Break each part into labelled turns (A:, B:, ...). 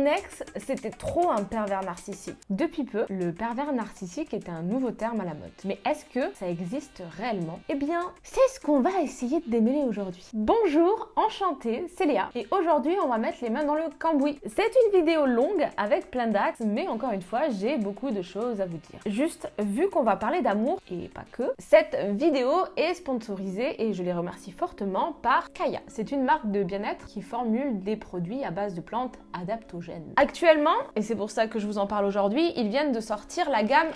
A: Mon ex, c'était trop un pervers narcissique. Depuis peu, le pervers narcissique est un nouveau terme à la mode. Mais est-ce que ça existe réellement? Eh bien, c'est ce qu'on va essayer de démêler aujourd'hui. Bonjour, enchantée, c'est Léa. Et aujourd'hui, on va mettre les mains dans le cambouis. C'est une vidéo longue avec plein d'axes, mais encore une fois, j'ai beaucoup de choses à vous dire. Juste, vu qu'on va parler d'amour, et pas que, cette vidéo est sponsorisée, et je les remercie fortement, par Kaya. C'est une marque de bien-être qui formule des produits à base de plantes adaptogènes. Actuellement, et c'est pour ça que je vous en parle aujourd'hui, ils viennent de sortir la gamme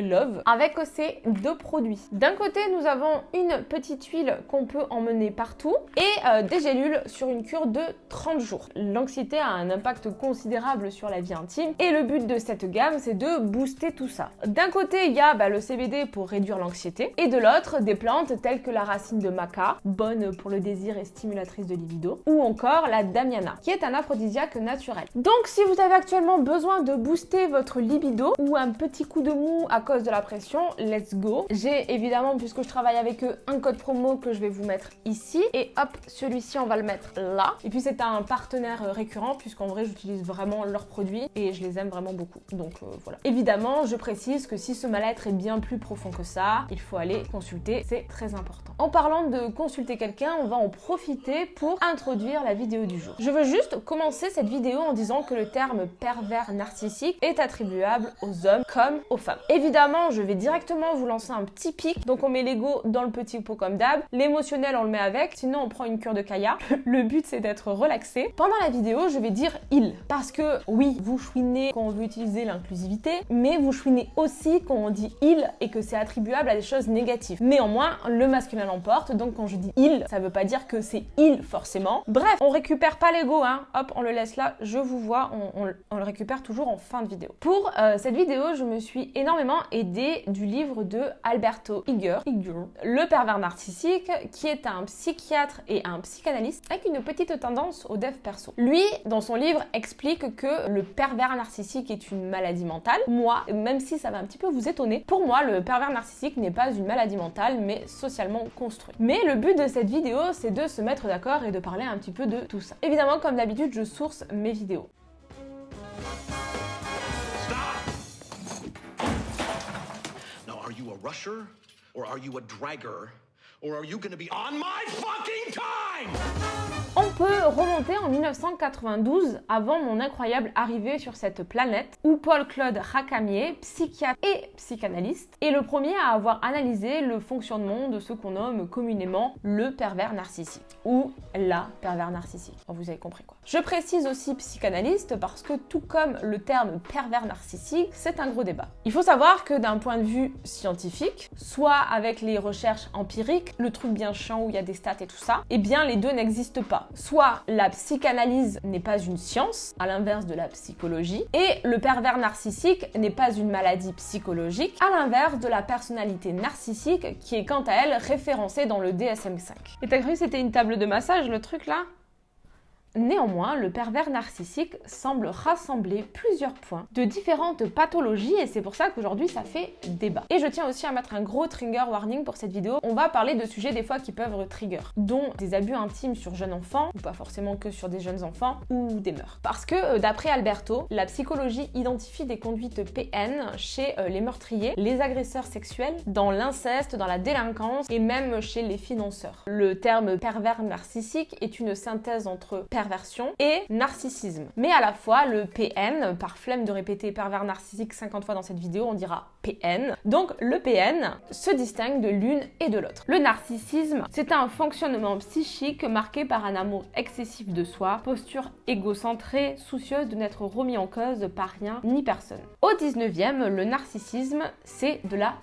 A: Love avec aussi deux produits. D'un côté, nous avons une petite huile qu'on peut emmener partout et euh, des gélules sur une cure de 30 jours. L'anxiété a un impact considérable sur la vie intime et le but de cette gamme, c'est de booster tout ça. D'un côté, il y a bah, le CBD pour réduire l'anxiété et de l'autre, des plantes telles que la racine de maca, bonne pour le désir et stimulatrice de libido, ou encore la damiana, qui est un aphrodisiaque naturel. Donc, si vous avez actuellement besoin de booster votre libido ou un petit coup de mou à cause de la pression, let's go. J'ai évidemment, puisque je travaille avec eux, un code promo que je vais vous mettre ici. Et hop, celui-ci, on va le mettre là. Et puis c'est un partenaire euh, récurrent, puisqu'en vrai, j'utilise vraiment leurs produits et je les aime vraiment beaucoup. Donc euh, voilà. Évidemment, je précise que si ce mal-être est bien plus profond que ça, il faut aller consulter, c'est très important. En parlant de consulter quelqu'un, on va en profiter pour introduire la vidéo du jour. Je veux juste commencer cette vidéo en disant que le terme pervers narcissique est attribuable aux hommes comme aux femmes. Évidemment, je vais directement vous lancer un petit pic. Donc on met l'ego dans le petit pot comme d'hab. L'émotionnel, on le met avec. Sinon, on prend une cure de Kaya. Le but, c'est d'être relaxé. Pendant la vidéo, je vais dire il. Parce que oui, vous chouinez quand on veut utiliser l'inclusivité, mais vous chouinez aussi quand on dit il et que c'est attribuable à des choses négatives. Néanmoins, le masculin l'emporte. Donc quand je dis il, ça veut pas dire que c'est il forcément. Bref, on récupère pas l'ego, hein. Hop, on le laisse là. Je vous vois, on, le récupère toujours en fin de vidéo. Pour euh, cette vidéo, je me suis énormément aidée du livre de Alberto Iger, Le pervers narcissique, qui est un psychiatre et un psychanalyste avec une petite tendance au dev perso. Lui, dans son livre, explique que le pervers narcissique est une maladie mentale. Moi, même si ça va un petit peu vous étonner, pour moi, le pervers narcissique n'est pas une maladie mentale, mais socialement construit. Mais le but de cette vidéo, c'est de se mettre d'accord et de parler un petit peu de tout ça. Évidemment, comme d'habitude, je source mes vidéos. Rusher? Or are you a dragger? Or are you gonna be on my fucking time? On peut remonter en 1992, avant mon incroyable arrivée sur cette planète, où Paul-Claude Racamier, psychiatre et psychanalyste, est le premier à avoir analysé le fonctionnement de ce qu'on nomme communément le pervers narcissique, ou la pervers narcissique. vous avez compris quoi. Je précise aussi psychanalyste parce que tout comme le terme pervers narcissique, c'est un gros débat. Il faut savoir que d'un point de vue scientifique, soit avec les recherches empiriques, le truc bien chiant où il y a des stats et tout ça, eh bien les deux n'existent pas. Soit la psychanalyse n'est pas une science, à l'inverse de la psychologie, et le pervers narcissique n'est pas une maladie psychologique, à l'inverse de la personnalité narcissique qui est quant à elle référencée dans le DSM-5. Et t'as cru que c'était une table de massage le truc là? Néanmoins, le pervers narcissique semble rassembler plusieurs points de différentes pathologies et c'est pour ça qu'aujourd'hui ça fait débat. Et je tiens aussi à mettre un gros trigger warning pour cette vidéo. On va parler de sujets des fois qui peuvent trigger, dont des abus intimes sur jeunes enfants, ou pas forcément que sur des jeunes enfants, ou des meurtres. Parce que euh, d'après Alberto, la psychologie identifie des conduites PN chez euh, les meurtriers, les agresseurs sexuels, dans l'inceste, dans la délinquance et même chez les financeurs. Le terme pervers narcissique est une synthèse entre et narcissisme. Mais à la fois, le PN, par flemme de répéter pervers narcissique 50 fois dans cette vidéo, on dira PN. Donc le PN se distingue de l'une et de l'autre. Le narcissisme, c'est un fonctionnement psychique marqué par un amour excessif de soi, posture égocentrée, soucieuse de n'être remis en cause par rien ni personne. Au 19e, le narcissisme, c'est de la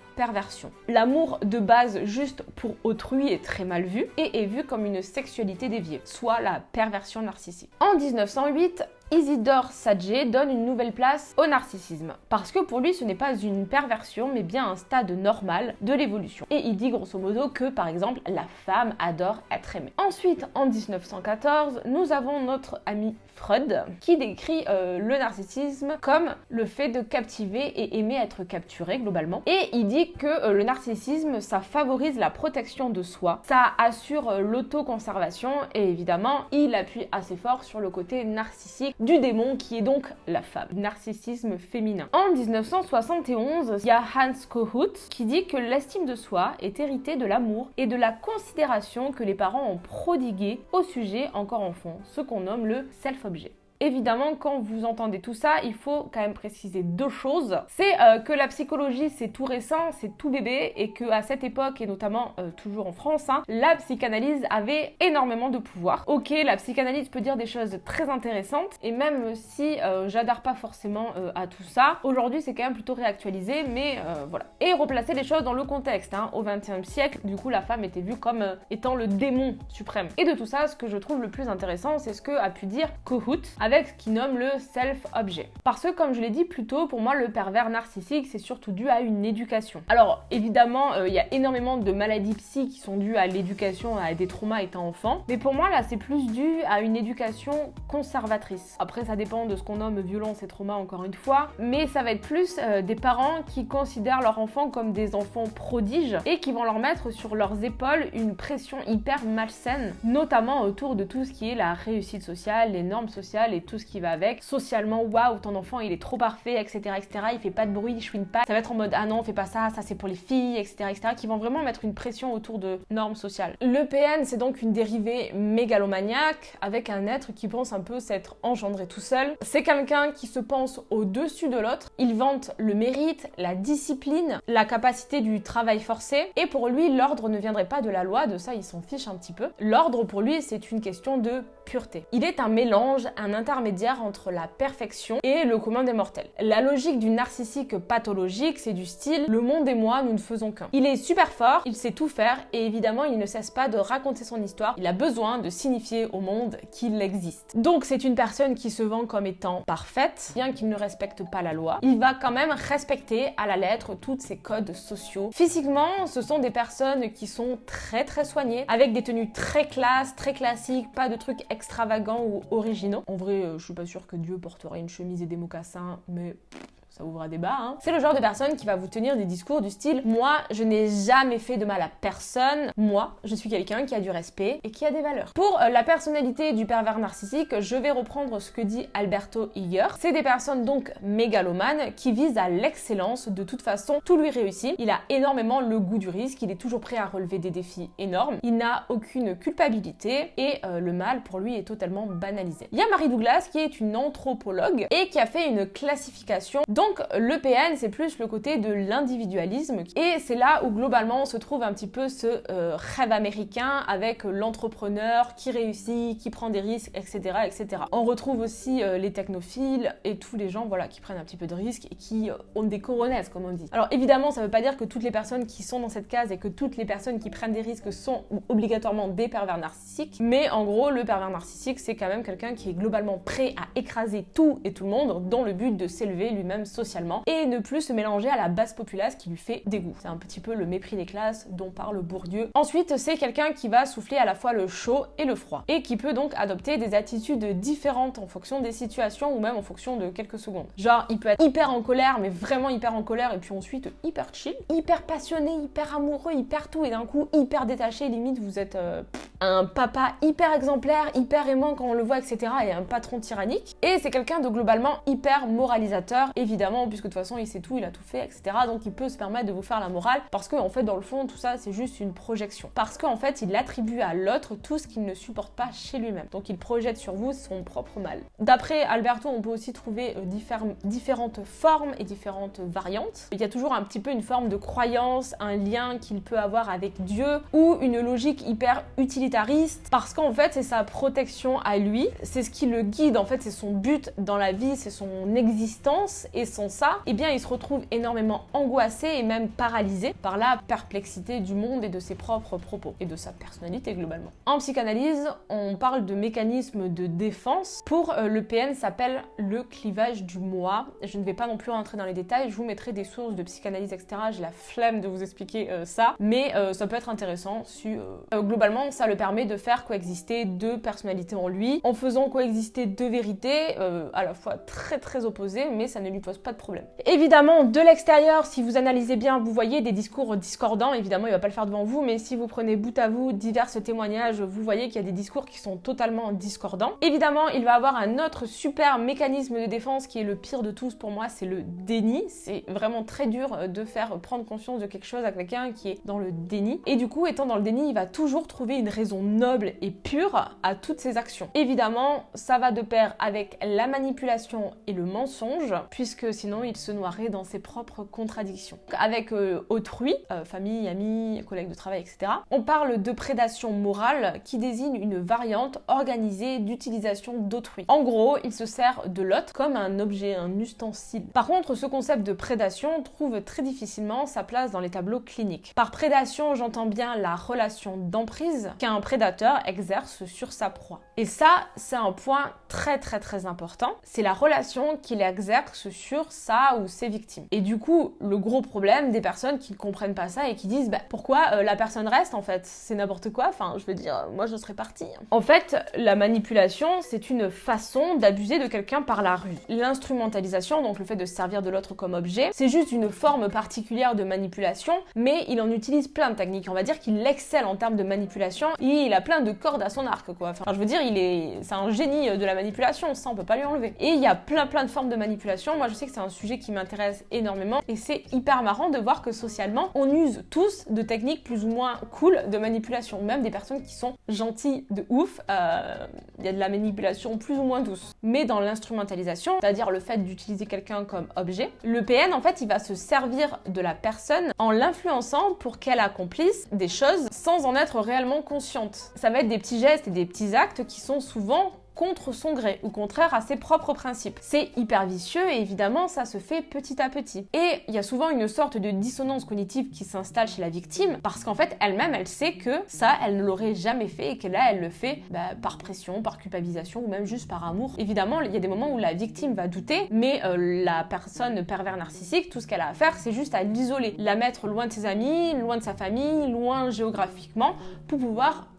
A: L'amour de base juste pour autrui est très mal vu et est vu comme une sexualité déviée, soit la perversion narcissique. En 1908, Isidore Sadje donne une nouvelle place au narcissisme, parce que pour lui ce n'est pas une perversion mais bien un stade normal de l'évolution. Et il dit grosso modo que par exemple la femme adore être aimée. Ensuite en 1914 nous avons notre ami Freud qui décrit euh, le narcissisme comme le fait de captiver et aimer être capturé globalement. Et il dit que euh, le narcissisme ça favorise la protection de soi, ça assure euh, l'autoconservation et évidemment il appuie assez fort sur le côté narcissique du démon qui est donc la femme, narcissisme féminin. En 1971, il y a Hans Kohut qui dit que l'estime de soi est héritée de l'amour et de la considération que les parents ont prodigué au sujet encore enfant, ce qu'on nomme le self-objet. Évidemment, quand vous entendez tout ça, il faut quand même préciser deux choses. C'est euh, que la psychologie, c'est tout récent, c'est tout bébé, et que à cette époque, et notamment euh, toujours en France, hein, la psychanalyse avait énormément de pouvoir. Ok, la psychanalyse peut dire des choses très intéressantes, et même si euh, j'adhère pas forcément à tout ça, aujourd'hui c'est quand même plutôt réactualisé, mais voilà. Et replacer les choses dans le contexte. Hein. Au XXe siècle, du coup, la femme était vue comme étant le démon suprême. Et de tout ça, ce que je trouve le plus intéressant, c'est ce que a pu dire Kohut ce qu'il nomme le self-objet. Parce que, comme je l'ai dit plus tôt, pour moi, le pervers narcissique, c'est surtout dû à une éducation. Alors, évidemment, euh, il y a énormément de maladies psy qui sont dues à l'éducation, à des traumas étant enfant. Mais pour moi, là, c'est plus dû à une éducation conservatrice. Après, ça dépend de ce qu'on nomme violence et trauma, encore une fois. Mais ça va être plus euh, des parents qui considèrent leurs enfants comme des enfants prodiges et qui vont leur mettre sur leurs épaules une pression hyper malsaine, notamment autour de tout ce qui est la réussite sociale, les normes sociales et tout ce qui va avec. Socialement, waouh, ton enfant il est trop parfait, etc., etc. Il fait pas de bruit, il chouine pas. Ça va être en mode ah non, fais pas ça, ça c'est pour les filles, etc., etc. Qui vont vraiment mettre une pression autour de normes sociales. Le PN, c'est donc une dérivée mégalomaniaque avec un être qui pense un peu s'être engendré tout seul. C'est quelqu'un qui se pense au-dessus de l'autre. Il vante le mérite, la discipline, la capacité du travail forcé. Et pour lui, l'ordre ne viendrait pas de la loi, de ça il s'en fiche un petit peu. L'ordre pour lui, c'est une question de pureté. Il est un mélange, un intermédiaire entre la perfection et le commun des mortels. La logique du narcissique pathologique, c'est du style le monde et moi, nous ne faisons qu'un. Il est super fort, il sait tout faire et évidemment, il ne cesse pas de raconter son histoire. Il a besoin de signifier au monde qu'il existe. Donc, c'est une personne qui se vend comme étant parfaite, bien qu'il ne respecte pas la loi. Il va quand même respecter à la lettre tous ses codes sociaux. Physiquement, ce sont des personnes qui sont très très soignées, avec des tenues très classes, très classiques, pas de trucs extravagants ou originaux. En vrai, je suis pas sûre que Dieu porterait une chemise et des mocassins, mais ouvre débat. Hein. C'est le genre de personne qui va vous tenir des discours du style Moi, je n'ai jamais fait de mal à personne. Moi, je suis quelqu'un qui a du respect et qui a des valeurs. Pour euh, la personnalité du pervers narcissique, je vais reprendre ce que dit Alberto Hiller. C'est des personnes donc mégalomanes qui visent à l'excellence. De toute façon, tout lui réussit. Il a énormément le goût du risque. Il est toujours prêt à relever des défis énormes. Il n'a aucune culpabilité et euh, le mal pour lui est totalement banalisé. Il y a Marie Douglas qui est une anthropologue et qui a fait une classification. Donc le PN, c'est plus le côté de l'individualisme et c'est là où globalement se trouve un petit peu ce euh, rêve américain avec l'entrepreneur qui réussit, qui prend des risques, etc. etc. On retrouve aussi euh, les technophiles et tous les gens voilà, qui prennent un petit peu de risques et qui euh, ont des coronesses, comme on dit. Alors évidemment, ça ne veut pas dire que toutes les personnes qui sont dans cette case et que toutes les personnes qui prennent des risques sont obligatoirement des pervers narcissiques, mais en gros, le pervers narcissique, c'est quand même quelqu'un qui est globalement prêt à écraser tout et tout le monde dans le but de s'élever lui-même socialement et ne plus se mélanger à la basse populace qui lui fait dégoût. C'est un petit peu le mépris des classes dont parle Bourdieu. Ensuite, c'est quelqu'un qui va souffler à la fois le chaud et le froid et qui peut donc adopter des attitudes différentes en fonction des situations ou même en fonction de quelques secondes. Genre, il peut être hyper en colère, mais vraiment hyper en colère et puis ensuite hyper chill, hyper passionné, hyper amoureux, hyper tout et d'un coup hyper détaché, limite vous êtes euh, un papa hyper exemplaire, hyper aimant quand on le voit, etc. et un patron tyrannique. Et c'est quelqu'un de globalement hyper moralisateur, évidemment, puisque de toute façon il sait tout, il a tout fait, etc. Donc il peut se permettre de vous faire la morale, parce qu'en en fait, dans le fond, tout ça c'est juste une projection. Parce qu'en fait, il attribue à l'autre tout ce qu'il ne supporte pas chez lui-même. Donc il projette sur vous son propre mal. D'après Alberto, on peut aussi trouver euh, différentes formes et différentes variantes. Il y a toujours un petit peu une forme de croyance, un lien qu'il peut avoir avec Dieu, ou une logique hyper utilitaire parce qu'en fait c'est sa protection à lui, c'est ce qui le guide, en fait c'est son but dans la vie, c'est son existence et sans ça, eh bien il se retrouve énormément angoissé et même paralysé par la perplexité du monde et de ses propres propos et de sa personnalité globalement. En psychanalyse, on parle de mécanisme de défense. Pour euh, le PN s'appelle le clivage du moi. Je ne vais pas non plus rentrer dans les détails, je vous mettrai des sources de psychanalyse, etc. J'ai la flemme de vous expliquer euh, ça, mais euh, ça peut être intéressant si globalement ça le permet de faire coexister deux personnalités en lui, en faisant coexister deux vérités, à la fois très très opposées, mais ça ne lui pose pas de problème. Évidemment, de l'extérieur, si vous analysez bien, vous voyez des discours discordants. Évidemment, il va pas le faire devant vous, mais si vous prenez bout à bout divers témoignages, vous voyez qu'il y a des discours qui sont totalement discordants. Évidemment, il va avoir un autre super mécanisme de défense qui est le pire de tous pour moi, c'est le déni. C'est vraiment très dur de faire prendre conscience de quelque chose à quelqu'un qui est dans le déni. Et du coup, étant dans le déni, il va toujours trouver une raison noble et pure à toutes ses actions. Évidemment, ça va de pair avec la manipulation et le mensonge, puisque sinon il se noierait dans ses propres contradictions. Avec euh, autrui, euh, famille, amis, collègues de travail, etc., on parle de prédation morale qui désigne une variante organisée d'utilisation d'autrui. En gros, il se sert de l'autre comme un objet, un ustensile. Par contre, ce concept de prédation trouve très difficilement sa place dans les tableaux cliniques. Par prédation, j'entends bien la relation d'emprise qu'un prédateur exerce sur sa proie. Et ça, c'est un point très très très important. C'est la relation qu'il exerce sur sa ou ses victimes. Et du coup, le gros problème des personnes qui ne comprennent pas ça et qui disent bah, pourquoi euh, la personne reste en fait? C'est n'importe quoi. Enfin, je veux dire, moi je serais partie. En fait, la manipulation, c'est une façon d'abuser de quelqu'un par la rue. L'instrumentalisation, donc le fait de servir de l'autre comme objet, c'est juste une forme particulière de manipulation, mais il en utilise plein de techniques. On va dire qu'il excelle en termes de manipulation et il a plein de cordes à son arc, quoi. Enfin, je veux dire, il est, c'est un génie de la manipulation, ça on peut pas lui enlever. Et il y a plein plein de formes de manipulation. Moi, je sais que c'est un sujet qui m'intéresse énormément et c'est hyper marrant de voir que socialement, on use tous de techniques plus ou moins cool de manipulation. Même des personnes qui sont gentilles de ouf, euh, il y a de la manipulation plus ou moins douce. Mais dans l'instrumentalisation, c'est-à-dire le fait d'utiliser quelqu'un comme objet, le PN en fait, il va se servir de la personne en l'influençant pour qu'elle accomplisse des choses sans en être réellement consciente. Ça va être des petits gestes et des petits actes qui sont souvent contre son gré ou contraire à ses propres principes. C'est hyper vicieux et évidemment ça se fait petit à petit. Et il y a souvent une sorte de dissonance cognitive qui s'installe chez la victime parce qu'en fait elle-même elle sait que ça elle ne l'aurait jamais fait et que là elle le fait bah, par pression, par culpabilisation ou même juste par amour. Évidemment il y a des moments où la victime va douter mais euh, la personne pervers narcissique tout ce qu'elle a à faire c'est juste à l'isoler, la mettre loin de ses amis, loin de sa famille, loin géographiquement pour pouvoir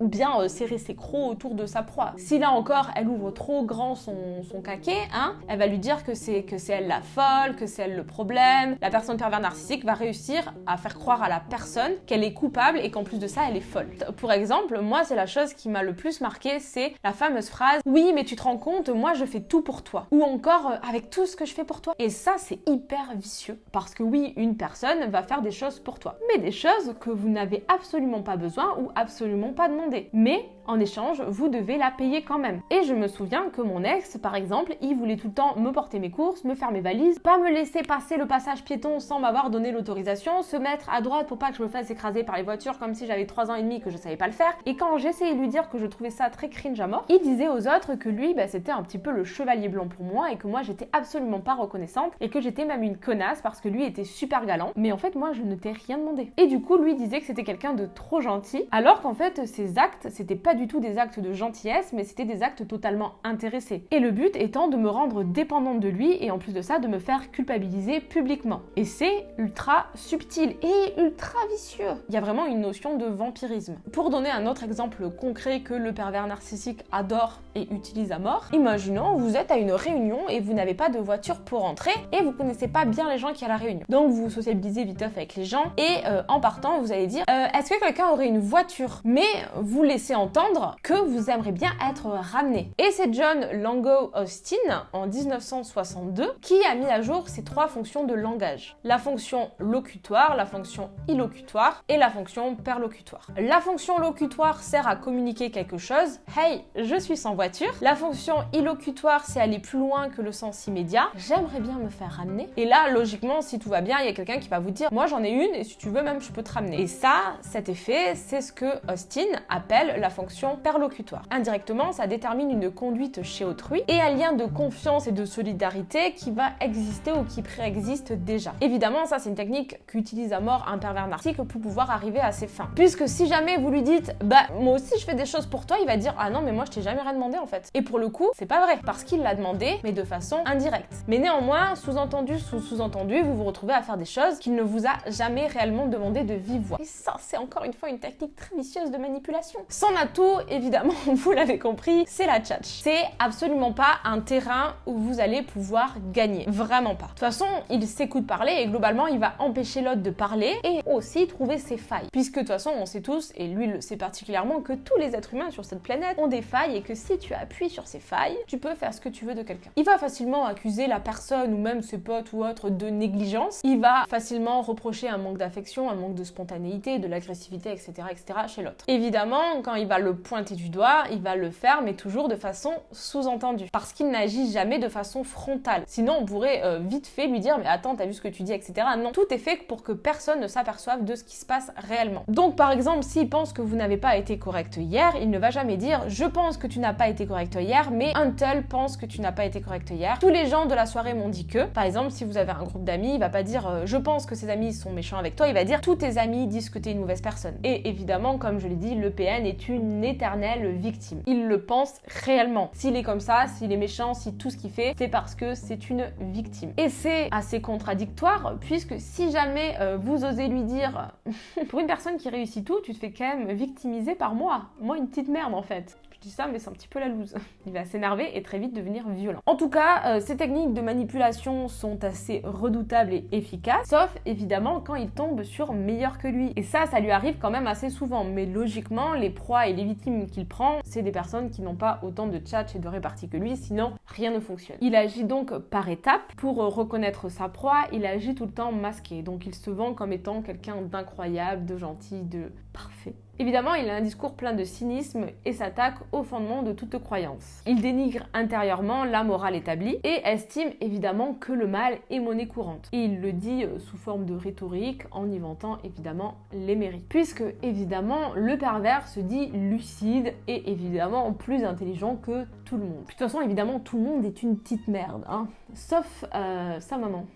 A: bien euh, serrer ses crocs autour de sa proie. Si là encore elle ouvre trop grand son, son caquet, hein, elle va lui dire que c'est que c'est elle la folle, que c'est elle le problème. La personne pervers narcissique va réussir à faire croire à la personne qu'elle est coupable et qu'en plus de ça elle est folle. Pour exemple, moi c'est la chose qui m'a le plus marqué, c'est la fameuse phrase "Oui, mais tu te rends compte, moi je fais tout pour toi" ou encore euh, "avec tout ce que je fais pour toi". Et ça c'est hyper vicieux parce que oui, une personne va faire des choses pour toi, mais des choses que vous n'avez absolument pas besoin ou absolument pas demandé mais en échange, vous devez la payer quand même. Et je me souviens que mon ex, par exemple, il voulait tout le temps me porter mes courses, me faire mes valises, pas me laisser passer le passage piéton sans m'avoir donné l'autorisation, se mettre à droite pour pas que je me fasse écraser par les voitures comme si j'avais 3 ans et demi que je savais pas le faire. Et quand j'essayais de lui dire que je trouvais ça très cringe à mort, il disait aux autres que lui, bah, c'était un petit peu le chevalier blanc pour moi et que moi j'étais absolument pas reconnaissante et que j'étais même une connasse parce que lui était super galant. Mais en fait, moi je ne t'ai rien demandé. Et du coup, lui disait que c'était quelqu'un de trop gentil alors qu'en fait, ses actes, c'était pas du tout des actes de gentillesse, mais c'était des actes totalement intéressés. Et le but étant de me rendre dépendante de lui et en plus de ça, de me faire culpabiliser publiquement. Et c'est ultra subtil et ultra vicieux. Il y a vraiment une notion de vampirisme. Pour donner un autre exemple concret que le pervers narcissique adore et utilise à mort, imaginons vous êtes à une réunion et vous n'avez pas de voiture pour entrer et vous connaissez pas bien les gens qui à la réunion. Donc vous sociabilisez vite avec les gens et euh, en partant vous allez dire euh, est-ce que quelqu'un aurait une voiture? Mais vous laissez entendre que vous aimeriez bien être ramené. Et c'est John Lango Austin en 1962 qui a mis à jour ces trois fonctions de langage. La fonction locutoire, la fonction illocutoire et la fonction perlocutoire. La fonction locutoire sert à communiquer quelque chose. Hey, je suis sans voiture. La fonction illocutoire, c'est aller plus loin que le sens immédiat. J'aimerais bien me faire ramener. Et là, logiquement, si tout va bien, il y a quelqu'un qui va vous dire, moi j'en ai une et si tu veux même, je peux te ramener. Et ça, cet effet, c'est ce que Austin appelle la fonction perlocutoire. Indirectement, ça détermine une conduite chez autrui et un lien de confiance et de solidarité qui va exister ou qui préexiste déjà. Évidemment, ça c'est une technique qu'utilise à mort un pervers narcissique pour pouvoir arriver à ses fins. Puisque si jamais vous lui dites bah moi aussi je fais des choses pour toi, il va dire ah non mais moi je t'ai jamais rien demandé en fait. Et pour le coup, c'est pas vrai parce qu'il l'a demandé mais de façon indirecte. Mais néanmoins, sous-entendu sous sous-entendu, vous vous retrouvez à faire des choses qu'il ne vous a jamais réellement demandé de voix. Et ça c'est encore une fois une technique très vicieuse de manipulation. S'en a tout évidemment, vous l'avez compris, c'est la tchatch. C'est absolument pas un terrain où vous allez pouvoir gagner. Vraiment pas. De toute façon, il s'écoute parler et globalement, il va empêcher l'autre de parler et aussi trouver ses failles. Puisque de toute façon, on sait tous, et lui le sait particulièrement, que tous les êtres humains sur cette planète ont des failles et que si tu appuies sur ces failles, tu peux faire ce que tu veux de quelqu'un. Il va facilement accuser la personne ou même ses potes ou autres de négligence. Il va facilement reprocher un manque d'affection, un manque de spontanéité, de l'agressivité, etc., etc. chez l'autre. Évidemment, quand il va le pointer du doigt, il va le faire, mais toujours de façon sous-entendue. Parce qu'il n'agit jamais de façon frontale. Sinon, on pourrait euh, vite fait lui dire, mais attends, t'as vu ce que tu dis, etc. Non, tout est fait pour que personne ne s'aperçoive de ce qui se passe réellement. Donc, par exemple, s'il pense que vous n'avez pas été correct hier, il ne va jamais dire, je pense que tu n'as pas été correct hier, mais un tel pense que tu n'as pas été correct hier. Tous les gens de la soirée m'ont dit que, par exemple, si vous avez un groupe d'amis, il va pas dire, euh, je pense que ses amis sont méchants avec toi, il va dire, tous tes amis disent que tu es une mauvaise personne. Et évidemment, comme je l'ai dit, le PN est une éternelle victime. Il le pense réellement. S'il est comme ça, s'il est méchant, si tout ce qu'il fait, c'est parce que c'est une victime. Et c'est assez contradictoire puisque si jamais euh, vous osez lui dire pour une personne qui réussit tout, tu te fais quand même victimiser par moi. Moi, une petite merde en fait ça, mais c'est un petit peu la loose. Il va s'énerver et très vite devenir violent. En tout cas, euh, ces techniques de manipulation sont assez redoutables et efficaces, sauf évidemment quand il tombe sur meilleur que lui. Et ça, ça lui arrive quand même assez souvent. Mais logiquement, les proies et les victimes qu'il prend, c'est des personnes qui n'ont pas autant de tchatch et de répartie que lui, sinon rien ne fonctionne. Il agit donc par étapes. Pour reconnaître sa proie, il agit tout le temps masqué. Donc il se vend comme étant quelqu'un d'incroyable, de gentil, de parfait. Évidemment, il a un discours plein de cynisme et s'attaque au fondement de toute croyance. Il dénigre intérieurement la morale établie et estime évidemment que le mal est monnaie courante. Et il le dit euh, sous forme de rhétorique en y vantant évidemment les mérites. Puisque évidemment, le pervers se dit lucide et évidemment plus intelligent que tout le monde. De toute façon, évidemment, tout le monde est une petite merde, hein. sauf euh, sa maman.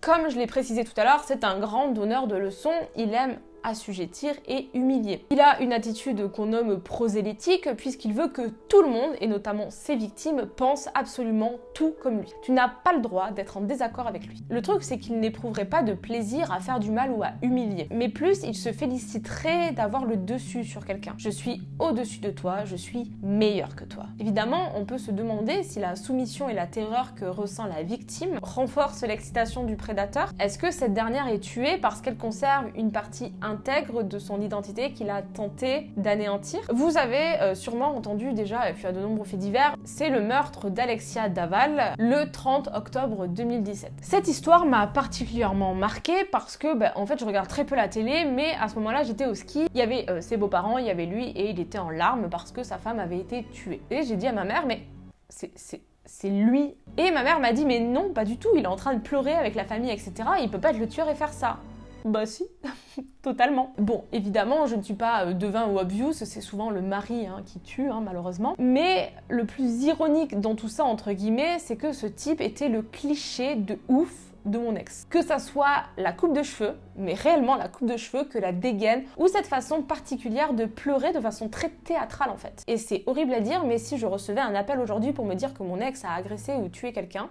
A: Comme je l'ai précisé tout à l'heure, c'est un grand donneur de leçons, il aime assujettir et humilier. Il a une attitude qu'on nomme prosélytique puisqu'il veut que tout le monde, et notamment ses victimes, pensent absolument tout comme lui. Tu n'as pas le droit d'être en désaccord avec lui. Le truc c'est qu'il n'éprouverait pas de plaisir à faire du mal ou à humilier, mais plus il se féliciterait d'avoir le dessus sur quelqu'un. Je suis au-dessus de toi, je suis meilleur que toi. Évidemment, on peut se demander si la soumission et la terreur que ressent la victime renforcent l'excitation du prédateur. Est-ce que cette dernière est tuée parce qu'elle conserve une partie intègre de son identité qu'il a tenté d'anéantir. Vous avez euh, sûrement entendu déjà, et puis à de nombreux faits divers, c'est le meurtre d'Alexia Daval le 30 octobre 2017. Cette histoire m'a particulièrement marquée parce que, bah, en fait, je regarde très peu la télé, mais à ce moment-là, j'étais au ski. Il y avait euh, ses beaux-parents, il y avait lui, et il était en larmes parce que sa femme avait été tuée. Et j'ai dit à ma mère, mais c'est c'est lui. Et ma mère m'a dit mais non, pas du tout, il est en train de pleurer avec la famille, etc. Il peut pas être le tueur et faire ça. Bah si, totalement. Bon, évidemment, je ne suis pas euh, devin ou obvious, c'est souvent le mari hein, qui tue, hein, malheureusement. Mais le plus ironique dans tout ça, entre guillemets, c'est que ce type était le cliché de ouf de mon ex. Que ça soit la coupe de cheveux, mais réellement la coupe de cheveux, que la dégaine, ou cette façon particulière de pleurer de façon très théâtrale en fait. Et c'est horrible à dire, mais si je recevais un appel aujourd'hui pour me dire que mon ex a agressé ou tué quelqu'un,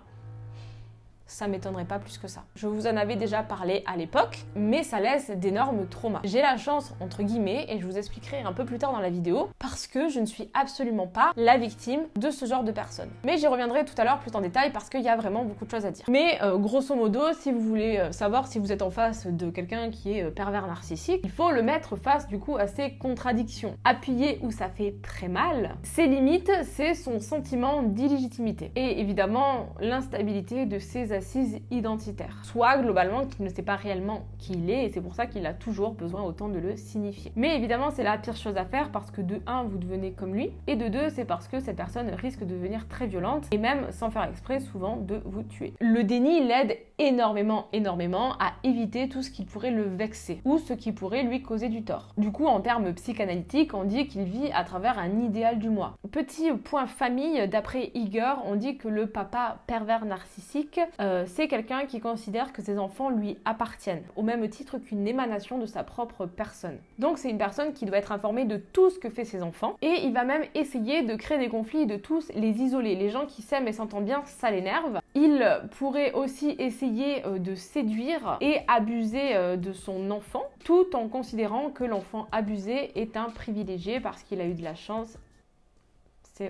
A: ça m'étonnerait pas plus que ça. Je vous en avais déjà parlé à l'époque, mais ça laisse d'énormes traumas. J'ai la chance, entre guillemets, et je vous expliquerai un peu plus tard dans la vidéo, parce que je ne suis absolument pas la victime de ce genre de personnes. Mais j'y reviendrai tout à l'heure plus en détail parce qu'il y a vraiment beaucoup de choses à dire. Mais euh, grosso modo, si vous voulez euh, savoir si vous êtes en face de quelqu'un qui est euh, pervers narcissique, il faut le mettre face du coup à ses contradictions. Appuyer où ça fait très mal, ses limites, c'est son sentiment d'illégitimité. Et évidemment, l'instabilité de ses assise identitaire. Soit globalement qu'il ne sait pas réellement qui il est et c'est pour ça qu'il a toujours besoin autant de le signifier. Mais évidemment c'est la pire chose à faire parce que de 1 vous devenez comme lui et de 2 c'est parce que cette personne risque de devenir très violente et même sans faire exprès souvent de vous tuer. Le déni l'aide énormément énormément à éviter tout ce qui pourrait le vexer ou ce qui pourrait lui causer du tort. Du coup en termes psychanalytiques on dit qu'il vit à travers un idéal du moi. Petit point famille d'après Igor on dit que le papa pervers narcissique euh, c'est quelqu'un qui considère que ses enfants lui appartiennent, au même titre qu'une émanation de sa propre personne. Donc c'est une personne qui doit être informée de tout ce que fait ses enfants, et il va même essayer de créer des conflits et de tous les isoler. Les gens qui s'aiment et s'entendent bien, ça l'énerve. Il pourrait aussi essayer euh, de séduire et abuser euh, de son enfant, tout en considérant que l'enfant abusé est un privilégié parce qu'il a eu de la chance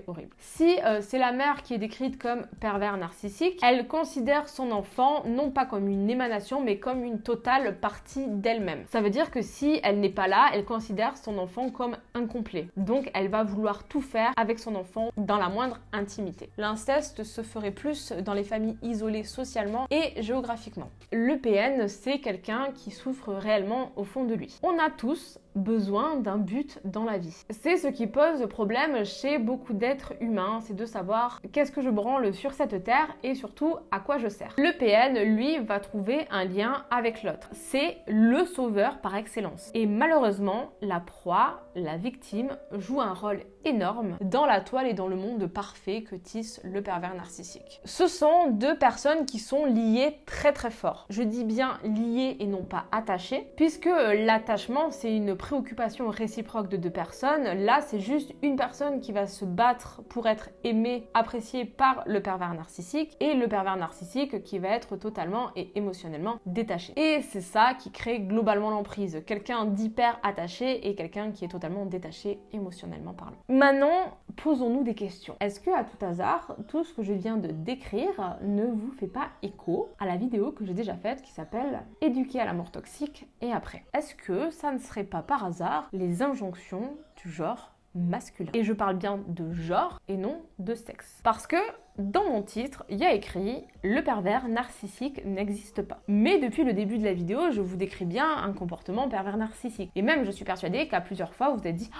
A: horrible. Si euh, c'est la mère qui est décrite comme pervers narcissique, elle considère son enfant non pas comme une émanation, mais comme une totale partie d'elle-même. Ça veut dire que si elle n'est pas là, elle considère son enfant comme incomplet. Donc elle va vouloir tout faire avec son enfant dans la moindre intimité. L'inceste se ferait plus dans les familles isolées socialement et géographiquement. Le PN, c'est quelqu'un qui souffre réellement au fond de lui. On a tous besoin d'un but dans la vie. C'est ce qui pose problème chez beaucoup d'êtres humains, c'est de savoir qu'est-ce que je branle sur cette terre et surtout à quoi je sers. Le PN, lui, va trouver un lien avec l'autre. C'est le sauveur par excellence. Et malheureusement, la proie, la victime, joue un rôle énorme dans la toile et dans le monde parfait que tisse le pervers narcissique. Ce sont deux personnes qui sont liées très très fort. Je dis bien liées et non pas attachées, puisque l'attachement c'est une préoccupation réciproque de deux personnes. Là c'est juste une personne qui va se battre pour être aimée, appréciée par le pervers narcissique, et le pervers narcissique qui va être totalement et émotionnellement détaché. Et c'est ça qui crée globalement l'emprise. Quelqu'un d'hyper attaché et quelqu'un qui est totalement détaché émotionnellement parlant. Maintenant, posons-nous des questions. Est-ce que à tout hasard, tout ce que je viens de décrire ne vous fait pas écho à la vidéo que j'ai déjà faite qui s'appelle Éduquer à la mort toxique et après Est-ce que ça ne serait pas par hasard les injonctions du genre masculin. Et je parle bien de genre et non de sexe. Parce que dans mon titre, il y a écrit le pervers narcissique n'existe pas. Mais depuis le début de la vidéo, je vous décris bien un comportement pervers narcissique. Et même, je suis persuadée qu'à plusieurs fois, vous êtes dit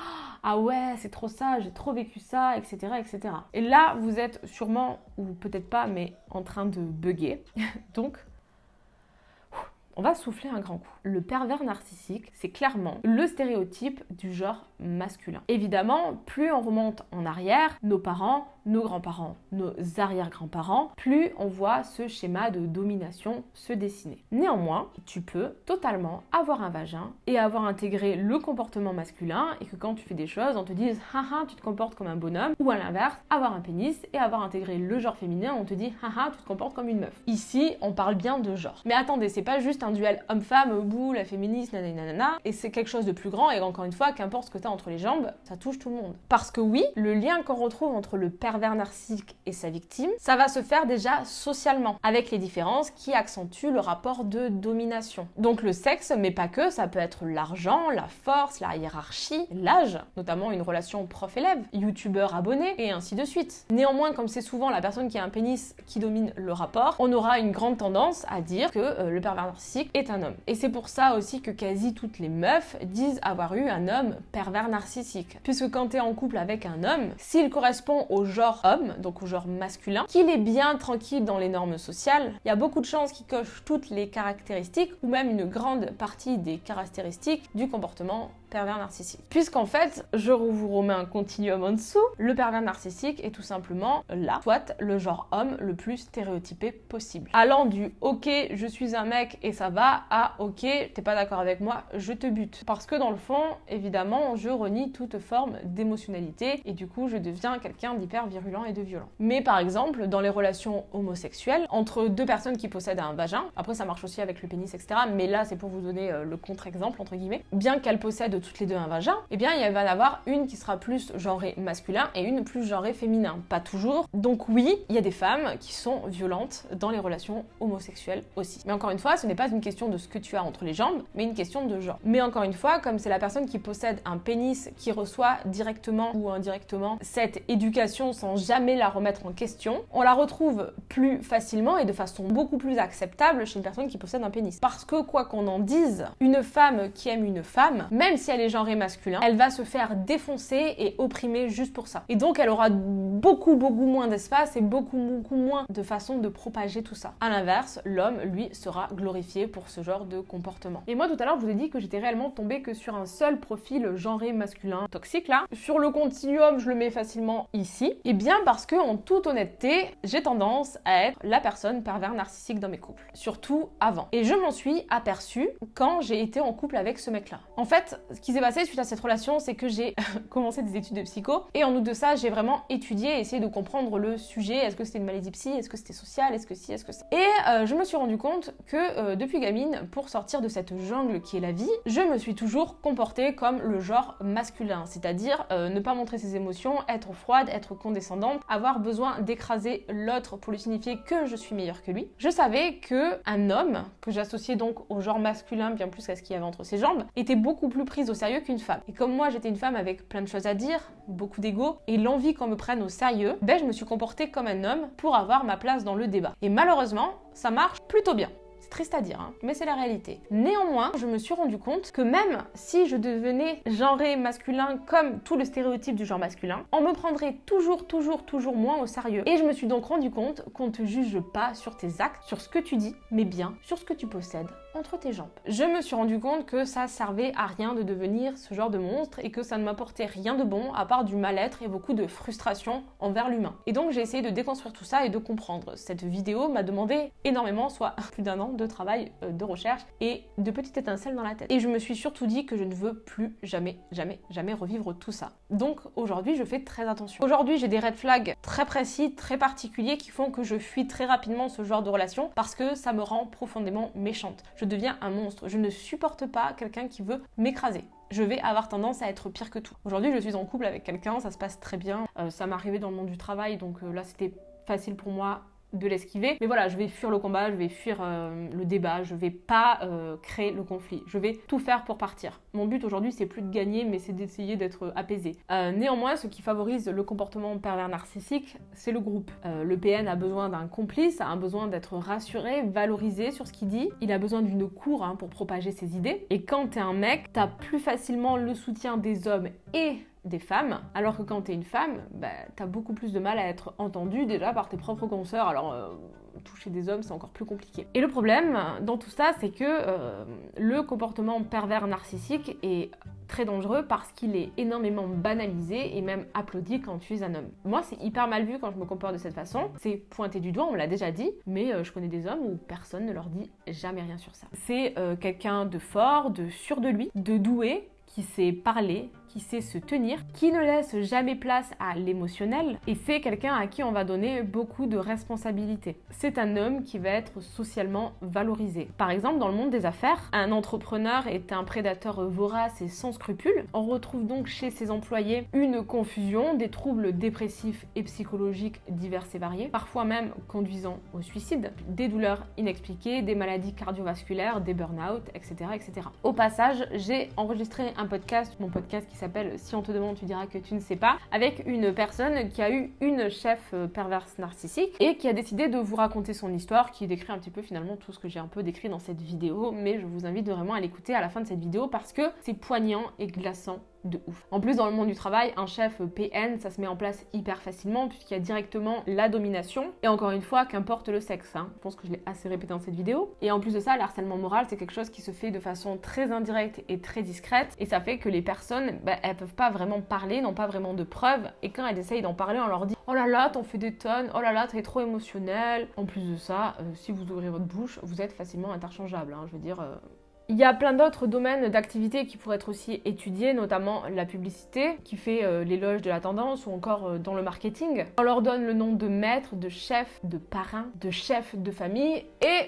A: Ah ouais, c'est trop ça, j'ai trop vécu ça, etc., etc. Et là, vous êtes sûrement, ou peut-être pas, mais en train de bugger. Donc, on va souffler un grand coup. Le pervers narcissique, c'est clairement le stéréotype du genre masculin. Évidemment, plus on remonte en arrière, nos parents, nos grands-parents, nos arrière-grands-parents, plus on voit ce schéma de domination se dessiner. Néanmoins, tu peux totalement avoir un vagin et avoir intégré le comportement masculin et que quand tu fais des choses, on te dise haha, tu te comportes comme un bonhomme ou à l'inverse, avoir un pénis et avoir intégré le genre féminin, on te dit haha, tu te comportes comme une meuf. Ici, on parle bien de genre. Mais attendez, c'est pas juste un duel homme-femme, bout, la féministe, nanana, et c'est quelque chose de plus grand et encore une fois, qu'importe ce que tu as entre les jambes, ça touche tout le monde. Parce que oui, le lien qu'on retrouve entre le pervers narcissique et sa victime, ça va se faire déjà socialement, avec les différences qui accentuent le rapport de domination. Donc le sexe, mais pas que, ça peut être l'argent, la force, la hiérarchie, l'âge, notamment une relation prof-élève, youtubeur abonné, et ainsi de suite. Néanmoins, comme c'est souvent la personne qui a un pénis qui domine le rapport, on aura une grande tendance à dire que euh, le pervers narcissique est un homme. Et c'est pour ça aussi que quasi toutes les meufs disent avoir eu un homme pervers narcissique. Puisque quand tu es en couple avec un homme, s'il correspond au genre homme, donc au genre masculin, qu'il est bien tranquille dans les normes sociales, il y a beaucoup de chances qu'il coche toutes les caractéristiques ou même une grande partie des caractéristiques du comportement pervers narcissique. Puisqu'en fait, je vous remets un continuum en dessous, le pervers narcissique est tout simplement là, soit le genre homme le plus stéréotypé possible. Allant du ok, je suis un mec et ça va à ok, t'es pas d'accord avec moi, je te bute. Parce que dans le fond, évidemment, je renie toute forme d'émotionnalité et du coup, je deviens quelqu'un d'hyper virulent et de violent. Mais par exemple, dans les relations homosexuelles, entre deux personnes qui possèdent un vagin, après ça marche aussi avec le pénis, etc. Mais là, c'est pour vous donner euh, le contre-exemple, entre guillemets, bien qu'elles possèdent toutes les deux un vagin, eh bien il va y en avoir une qui sera plus genrée masculin et une plus genrée féminin. Pas toujours. Donc oui, il y a des femmes qui sont violentes dans les relations homosexuelles aussi. Mais encore une fois, ce n'est pas une question de ce que tu as entre les jambes, mais une question de genre. Mais encore une fois, comme c'est la personne qui possède un pénis qui reçoit directement ou indirectement cette éducation sans jamais la remettre en question, on la retrouve plus facilement et de façon beaucoup plus acceptable chez une personne qui possède un pénis. Parce que quoi qu'on en dise, une femme qui aime une femme, même si elle est genrée masculin, elle va se faire défoncer et opprimer juste pour ça. Et donc elle aura beaucoup beaucoup moins d'espace et beaucoup beaucoup moins de façon de propager tout ça. À l'inverse, l'homme lui sera glorifié pour ce genre de comportement. Et moi tout à l'heure je vous ai dit que j'étais réellement tombée que sur un seul profil genré masculin toxique là. Sur le continuum, je le mets facilement ici Eh bien parce que en toute honnêteté, j'ai tendance à être la personne pervers narcissique dans mes couples, surtout avant. Et je m'en suis aperçue quand j'ai été en couple avec ce mec-là. En fait, ce qui s'est passé suite à cette relation, c'est que j'ai commencé des études de psycho et en outre de ça, j'ai vraiment étudié et essayé de comprendre le sujet. Est-ce que c'était une maladie psy? Est-ce que c'était social? Est-ce que si? Est-ce que ça? Et euh, je me suis rendu compte que euh, depuis gamine, pour sortir de cette jungle qui est la vie, je me suis toujours comportée comme le genre masculin, c'est-à-dire euh, ne pas montrer ses émotions, être froide, être condescendante, avoir besoin d'écraser l'autre pour lui signifier que je suis meilleure que lui. Je savais que un homme, que j'associais donc au genre masculin bien plus qu'à ce qu'il y avait entre ses jambes, était beaucoup plus prise au sérieux qu'une femme. Et comme moi j'étais une femme avec plein de choses à dire, beaucoup d'ego et l'envie qu'on me prenne au sérieux, ben je me suis comportée comme un homme pour avoir ma place dans le débat. Et malheureusement, ça marche plutôt bien triste à dire, hein, mais c'est la réalité. Néanmoins, je me suis rendu compte que même si je devenais genré masculin comme tout le stéréotype du genre masculin, on me prendrait toujours, toujours, toujours moins au sérieux. Et je me suis donc rendu compte qu'on te juge pas sur tes actes, sur ce que tu dis, mais bien sur ce que tu possèdes entre tes jambes. Je me suis rendu compte que ça servait à rien de devenir ce genre de monstre et que ça ne m'apportait rien de bon à part du mal-être et beaucoup de frustration envers l'humain. Et donc j'ai essayé de déconstruire tout ça et de comprendre. Cette vidéo m'a demandé énormément, soit plus d'un an de travail, euh, de recherche et de petites étincelles dans la tête. Et je me suis surtout dit que je ne veux plus jamais, jamais, jamais revivre tout ça. Donc aujourd'hui, je fais très attention. Aujourd'hui, j'ai des red flags très précis, très particuliers qui font que je fuis très rapidement ce genre de relation parce que ça me rend profondément méchante. Je deviens un monstre. Je ne supporte pas quelqu'un qui veut m'écraser je vais avoir tendance à être pire que tout. Aujourd'hui, je suis en couple avec quelqu'un, ça se passe très bien. Euh, ça m'est arrivé dans le monde du travail, donc euh, là, c'était facile pour moi de l'esquiver. Mais voilà, je vais fuir le combat, je vais fuir euh, le débat, je vais pas euh, créer le conflit. Je vais tout faire pour partir. Mon but aujourd'hui, c'est plus de gagner, mais c'est d'essayer d'être apaisé. Euh, néanmoins, ce qui favorise le comportement pervers narcissique, c'est le groupe. le PN a besoin d'un complice, a besoin d'être rassuré, valorisé sur ce qu'il dit. Il a besoin d'une cour hein, pour propager ses idées. Et quand t'es un mec, t'as plus facilement le soutien des hommes et des femmes, alors que quand t'es une femme, bah, t'as beaucoup plus de mal à être entendue déjà par tes propres consoeurs, alors euh, toucher des hommes c'est encore plus compliqué. Et le problème dans tout ça, c'est que euh, le comportement pervers narcissique est très dangereux parce qu'il est énormément banalisé et même applaudi quand tu es un homme. Moi, c'est hyper mal vu quand je me comporte de cette façon. C'est pointé du doigt, on l'a déjà dit, mais euh, je connais des hommes où personne ne leur dit jamais rien sur ça. C'est quelqu'un de fort, de sûr de lui, de doué, qui sait parler, qui sait se tenir, qui ne laisse jamais place à l'émotionnel et c'est quelqu'un à qui on va donner beaucoup de responsabilités. C'est un homme qui va être socialement valorisé. Par exemple, dans le monde des affaires, un entrepreneur est un prédateur vorace et sans scrupules. On retrouve donc chez ses employés une confusion, des troubles dépressifs et psychologiques divers et variés, parfois même conduisant au suicide, des douleurs inexpliquées, des maladies cardiovasculaires, des burn-out, etc., etc. Au passage, j'ai enregistré un podcast, mon podcast qui s'appelle Si on te demande, tu diras que tu ne sais pas, avec une personne qui a eu une chef euh, perverse narcissique et qui a décidé de vous raconter son histoire, qui décrit un petit peu finalement tout ce que j'ai un peu décrit dans cette vidéo, mais je vous invite vraiment à l'écouter à la fin de cette vidéo parce que c'est poignant et glaçant de ouf. En plus, dans le monde du travail, un chef PN, ça se met en place hyper facilement puisqu'il y a directement la domination. Et encore une fois, qu'importe le sexe. Hein. Je pense que je l'ai assez répété dans cette vidéo. Et en plus de ça, le harcèlement moral, c'est quelque chose qui se fait de façon très indirecte et très discrète. Et ça fait que les personnes, bah, elles peuvent pas vraiment parler, n'ont pas vraiment de preuves. Et quand elles essayent d'en parler, on leur dit Oh là là, t'en fais des tonnes, oh là là, t'es trop émotionnel. En plus de ça, euh, si vous ouvrez votre bouche, vous êtes facilement interchangeable. Hein. Je veux dire, euh, il y a plein d'autres domaines d'activité qui pourraient être aussi étudiés, notamment la publicité, qui fait euh, l'éloge de la tendance, ou encore euh, dans le marketing. On leur donne le nom de maître, de chef, de parrain, de chef de famille, et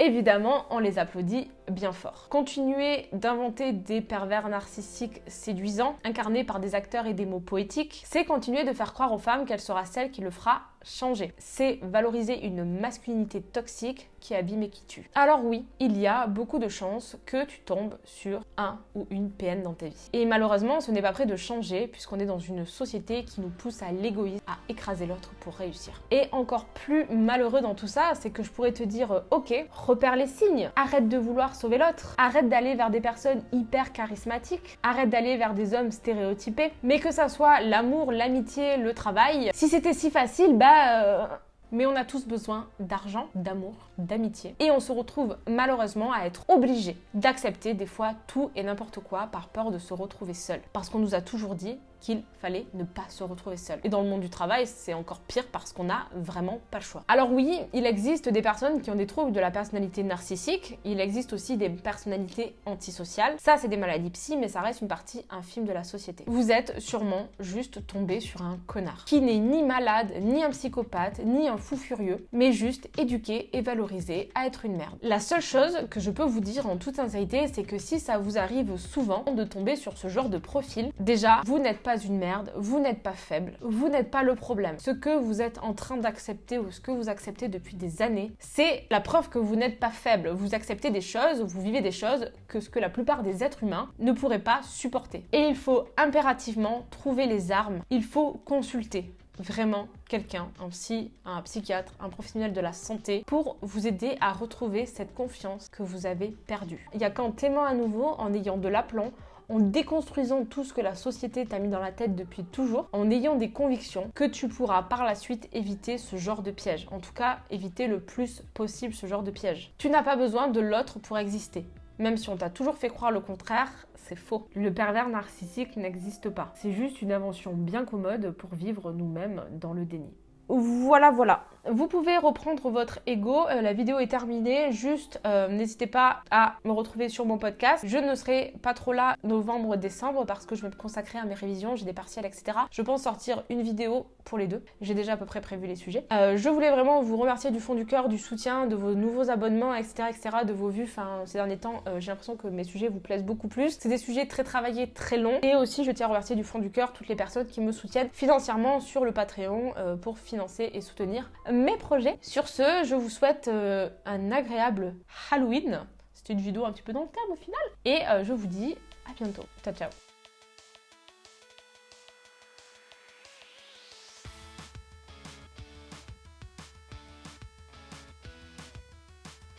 A: évidemment, on les applaudit bien fort. Continuer d'inventer des pervers narcissiques séduisants, incarnés par des acteurs et des mots poétiques, c'est continuer de faire croire aux femmes qu'elle sera celle qui le fera changer. C'est valoriser une masculinité toxique qui abîme et qui tue. Alors oui, il y a beaucoup de chances que tu tombes sur un ou une PN dans ta vie. Et malheureusement, ce n'est pas prêt de changer puisqu'on est dans une société qui nous pousse à l'égoïsme, à écraser l'autre pour réussir. Et encore plus malheureux dans tout ça, c'est que je pourrais te dire, euh, ok, repère les signes, arrête de vouloir sauver l'autre, arrête d'aller vers des personnes hyper charismatiques, arrête d'aller vers des hommes stéréotypés, mais que ça soit l'amour, l'amitié, le travail, si c'était si facile, bah euh, mais on a tous besoin d'argent, d'amour, d'amitié. Et on se retrouve malheureusement à être obligé d'accepter des fois tout et n'importe quoi par peur de se retrouver seul. Parce qu'on nous a toujours dit, qu'il fallait ne pas se retrouver seul. Et dans le monde du travail, c'est encore pire parce qu'on n'a vraiment pas le choix. Alors oui, il existe des personnes qui ont des troubles de la personnalité narcissique, il existe aussi des personnalités antisociales. Ça, c'est des maladies psy, mais ça reste une partie infime de la société. Vous êtes sûrement juste tombé sur un connard qui n'est ni malade, ni un psychopathe, ni un fou furieux, mais juste éduqué et valorisé à être une merde. La seule chose que je peux vous dire en toute sincérité, c'est que si ça vous arrive souvent de tomber sur ce genre de profil, déjà, vous n'êtes pas une merde, vous n'êtes pas faible, vous n'êtes pas le problème. Ce que vous êtes en train d'accepter ou ce que vous acceptez depuis des années, c'est la preuve que vous n'êtes pas faible. Vous acceptez des choses, vous vivez des choses que ce que la plupart des êtres humains ne pourraient pas supporter. Et il faut impérativement trouver les armes, il faut consulter vraiment quelqu'un, un psy, un psychiatre, un professionnel de la santé, pour vous aider à retrouver cette confiance que vous avez perdue. Il y a qu'en t'aimant à nouveau, en ayant de l'aplomb, en déconstruisant tout ce que la société t'a mis dans la tête depuis toujours, en ayant des convictions, que tu pourras par la suite éviter ce genre de piège. En tout cas, éviter le plus possible ce genre de piège. Tu n'as pas besoin de l'autre pour exister. Même si on t'a toujours fait croire le contraire, c'est faux. Le pervers narcissique n'existe pas. C'est juste une invention bien commode pour vivre nous-mêmes dans le déni. Voilà, voilà. Vous pouvez reprendre votre ego. Euh, la vidéo est terminée. Juste, euh, n'hésitez pas à me retrouver sur mon podcast. Je ne serai pas trop là novembre-décembre parce que je vais me consacrer à mes révisions. J'ai des partiels, etc. Je pense sortir une vidéo pour les deux. J'ai déjà à peu près prévu les sujets. Euh, je voulais vraiment vous remercier du fond du cœur, du soutien, de vos nouveaux abonnements, etc., etc., de vos vues. Enfin, ces derniers temps, j'ai l'impression que mes sujets vous plaisent beaucoup plus. C'est des sujets très travaillés, très longs. Et aussi, je tiens à remercier du fond du cœur toutes les personnes qui me soutiennent financièrement sur le Patreon pour financer et soutenir mes projets. Sur ce, je vous souhaite euh, un agréable Halloween. C'était une vidéo un petit peu dans le thème au final. Et euh, je vous dis à bientôt. Ciao ciao